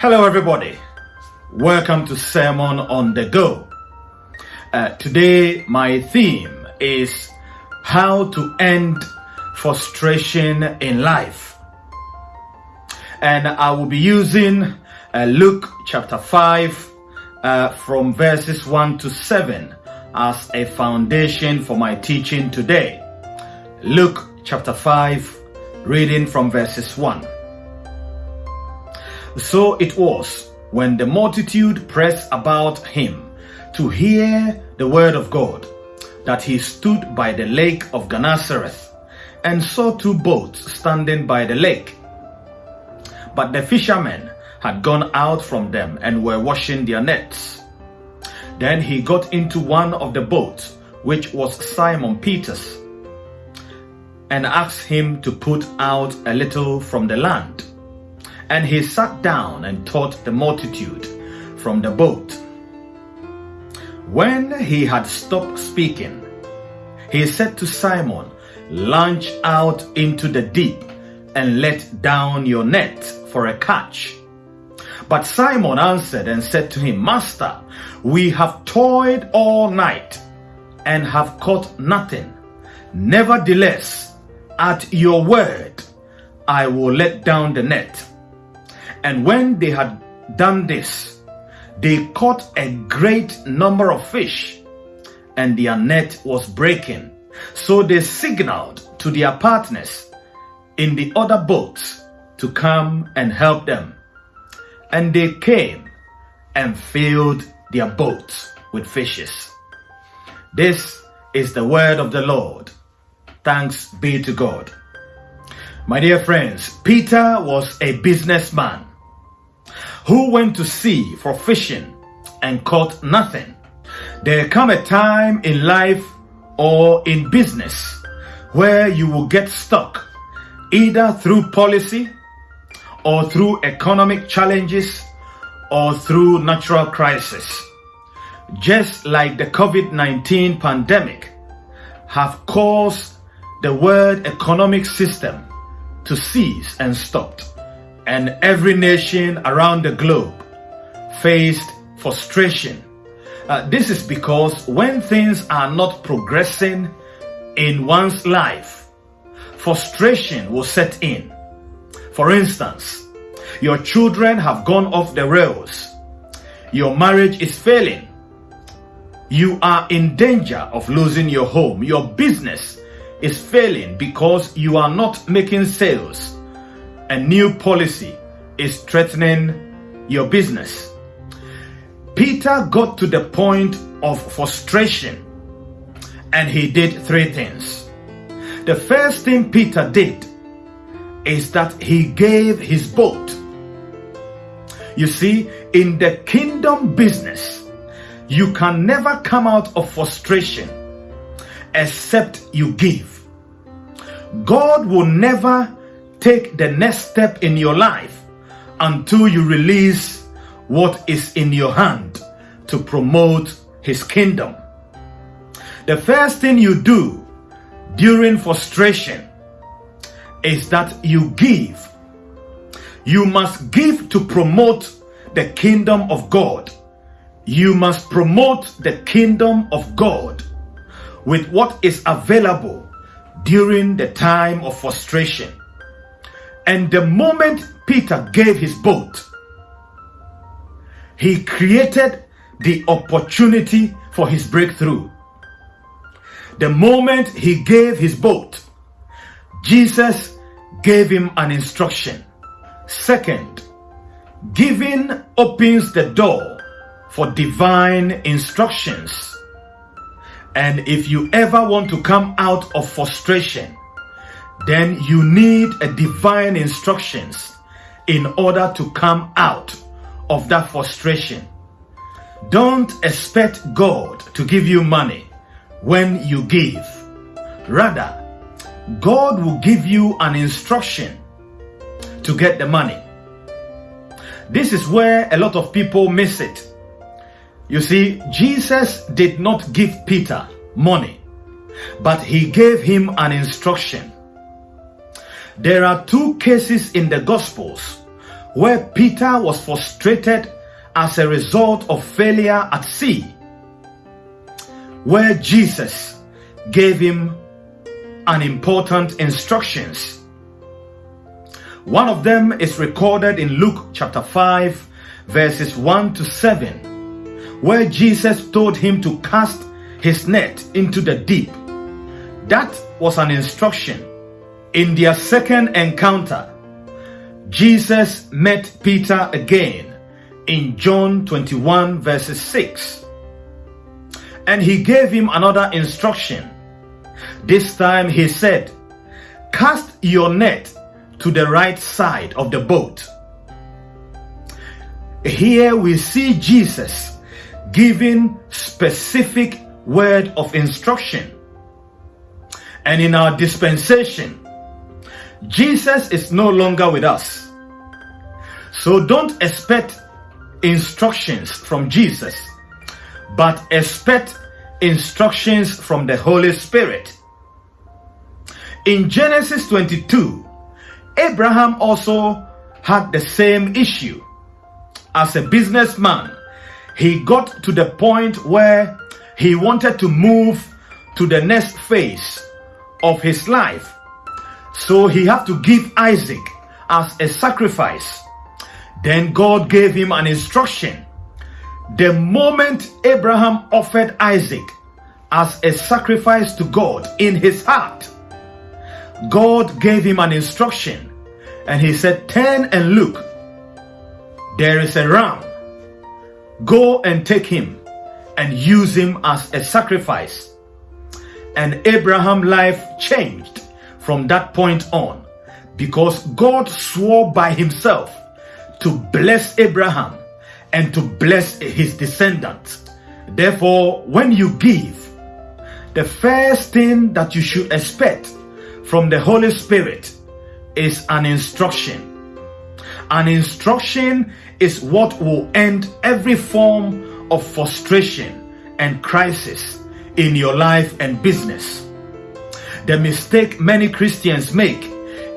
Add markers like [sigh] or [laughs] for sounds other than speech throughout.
Hello, everybody. Welcome to Sermon on the Go. Uh, today, my theme is how to end frustration in life. And I will be using uh, Luke chapter 5 uh, from verses 1 to 7 as a foundation for my teaching today. Luke chapter 5, reading from verses 1. So it was when the multitude pressed about him to hear the word of God that he stood by the lake of Gennesareth and saw two boats standing by the lake. But the fishermen had gone out from them and were washing their nets. Then he got into one of the boats, which was Simon Peter's, and asked him to put out a little from the land. And he sat down and taught the multitude from the boat. When he had stopped speaking, he said to Simon, Launch out into the deep and let down your net for a catch. But Simon answered and said to him, Master, we have toiled all night and have caught nothing. Nevertheless, at your word, I will let down the net. And when they had done this, they caught a great number of fish, and their net was breaking. So they signaled to their partners in the other boats to come and help them. And they came and filled their boats with fishes. This is the word of the Lord. Thanks be to God. My dear friends, Peter was a businessman who went to sea for fishing and caught nothing. There come a time in life or in business where you will get stuck either through policy or through economic challenges or through natural crisis. Just like the COVID-19 pandemic have caused the world economic system to cease and stopped and every nation around the globe faced frustration. Uh, this is because when things are not progressing in one's life, frustration will set in. For instance, your children have gone off the rails. Your marriage is failing. You are in danger of losing your home. Your business is failing because you are not making sales a new policy is threatening your business. Peter got to the point of frustration and he did three things. The first thing Peter did is that he gave his boat. You see, in the kingdom business, you can never come out of frustration except you give. God will never take the next step in your life until you release what is in your hand to promote his kingdom. The first thing you do during frustration is that you give. You must give to promote the kingdom of God. You must promote the kingdom of God with what is available during the time of frustration. And the moment Peter gave his boat, he created the opportunity for his breakthrough. The moment he gave his boat, Jesus gave him an instruction. Second, giving opens the door for divine instructions. And if you ever want to come out of frustration, then you need a divine instructions in order to come out of that frustration. Don't expect God to give you money when you give. Rather, God will give you an instruction to get the money. This is where a lot of people miss it. You see, Jesus did not give Peter money, but he gave him an instruction. There are two cases in the Gospels where Peter was frustrated as a result of failure at sea, where Jesus gave him an important instructions. One of them is recorded in Luke chapter 5 verses 1 to 7, where Jesus told him to cast his net into the deep. That was an instruction. In their second encounter, Jesus met Peter again in John 21 verses 6. And he gave him another instruction. This time he said, Cast your net to the right side of the boat. Here we see Jesus giving specific word of instruction. And in our dispensation, Jesus is no longer with us. So don't expect instructions from Jesus, but expect instructions from the Holy Spirit. In Genesis 22, Abraham also had the same issue. As a businessman, he got to the point where he wanted to move to the next phase of his life. So he had to give Isaac as a sacrifice. Then God gave him an instruction. The moment Abraham offered Isaac as a sacrifice to God in his heart, God gave him an instruction and he said, Turn and look. There is a ram. Go and take him and use him as a sacrifice. And Abraham's life changed from that point on because God swore by himself to bless Abraham and to bless his descendants. Therefore, when you give, the first thing that you should expect from the Holy Spirit is an instruction. An instruction is what will end every form of frustration and crisis in your life and business. The mistake many Christians make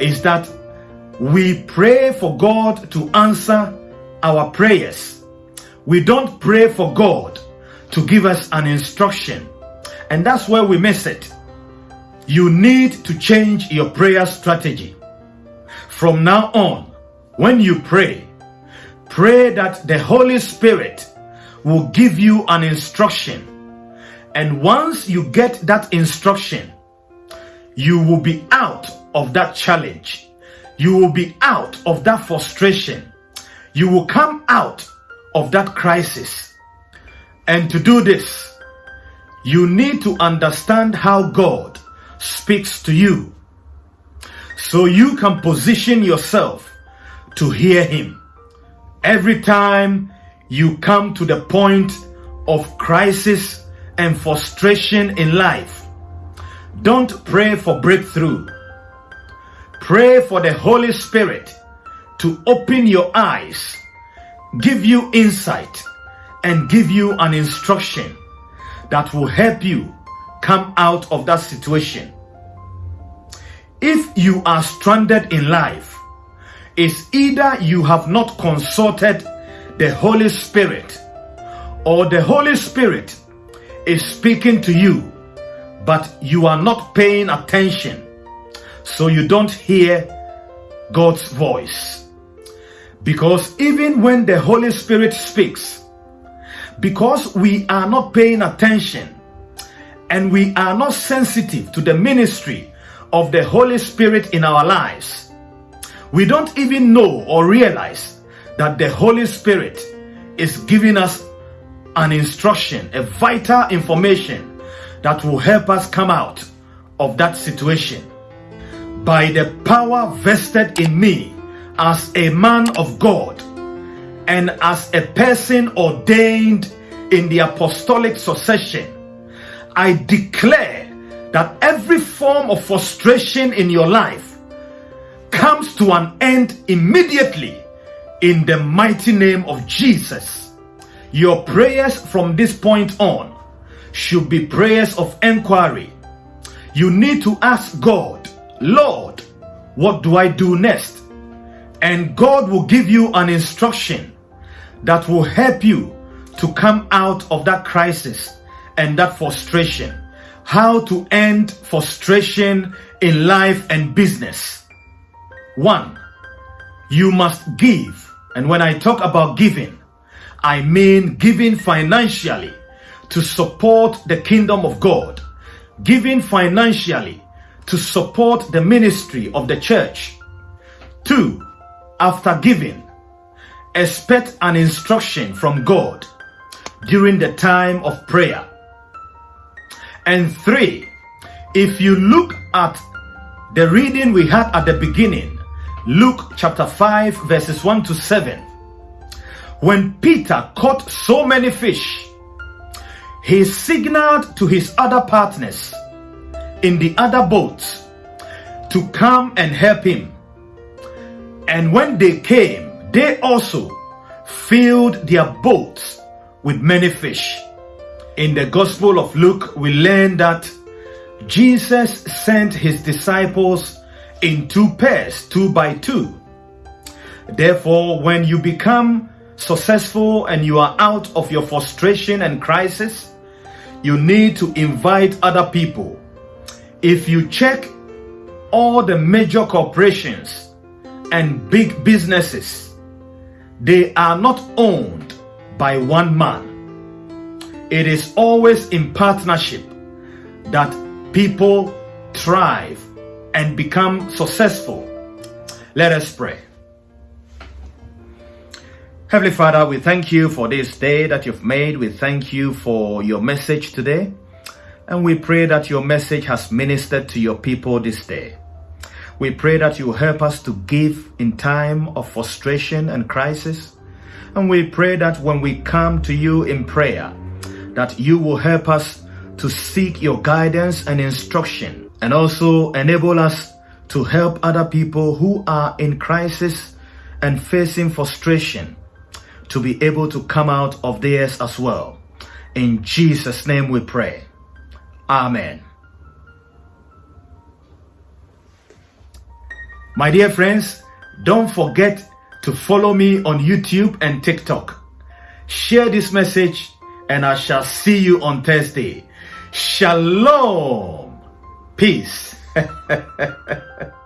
is that we pray for God to answer our prayers. We don't pray for God to give us an instruction. And that's where we miss it. You need to change your prayer strategy. From now on, when you pray, pray that the Holy Spirit will give you an instruction. And once you get that instruction, you will be out of that challenge. You will be out of that frustration. You will come out of that crisis. And to do this, you need to understand how God speaks to you so you can position yourself to hear Him. Every time you come to the point of crisis and frustration in life, don't pray for breakthrough. Pray for the Holy Spirit to open your eyes, give you insight, and give you an instruction that will help you come out of that situation. If you are stranded in life, it's either you have not consulted the Holy Spirit, or the Holy Spirit is speaking to you, but you are not paying attention, so you don't hear God's voice. Because even when the Holy Spirit speaks, because we are not paying attention and we are not sensitive to the ministry of the Holy Spirit in our lives, we don't even know or realize that the Holy Spirit is giving us an instruction, a vital information that will help us come out of that situation. By the power vested in me as a man of God and as a person ordained in the apostolic succession, I declare that every form of frustration in your life comes to an end immediately in the mighty name of Jesus. Your prayers from this point on should be prayers of inquiry. You need to ask God, Lord, what do I do next? And God will give you an instruction that will help you to come out of that crisis and that frustration. How to end frustration in life and business. One, you must give. And when I talk about giving, I mean giving financially to support the kingdom of God, giving financially to support the ministry of the church. Two, after giving, expect an instruction from God during the time of prayer. And three, if you look at the reading we had at the beginning, Luke chapter 5, verses 1 to 7, when Peter caught so many fish, he signaled to his other partners in the other boats to come and help him. And when they came, they also filled their boats with many fish. In the Gospel of Luke, we learn that Jesus sent his disciples in two pairs, two by two. Therefore, when you become successful and you are out of your frustration and crisis, you need to invite other people. If you check all the major corporations and big businesses, they are not owned by one man. It is always in partnership that people thrive and become successful. Let us pray. Heavenly Father, we thank you for this day that you've made. We thank you for your message today. And we pray that your message has ministered to your people this day. We pray that you help us to give in time of frustration and crisis. And we pray that when we come to you in prayer, that you will help us to seek your guidance and instruction and also enable us to help other people who are in crisis and facing frustration to be able to come out of theirs as well. In Jesus' name we pray. Amen. My dear friends, don't forget to follow me on YouTube and TikTok. Share this message and I shall see you on Thursday. Shalom. Peace. [laughs]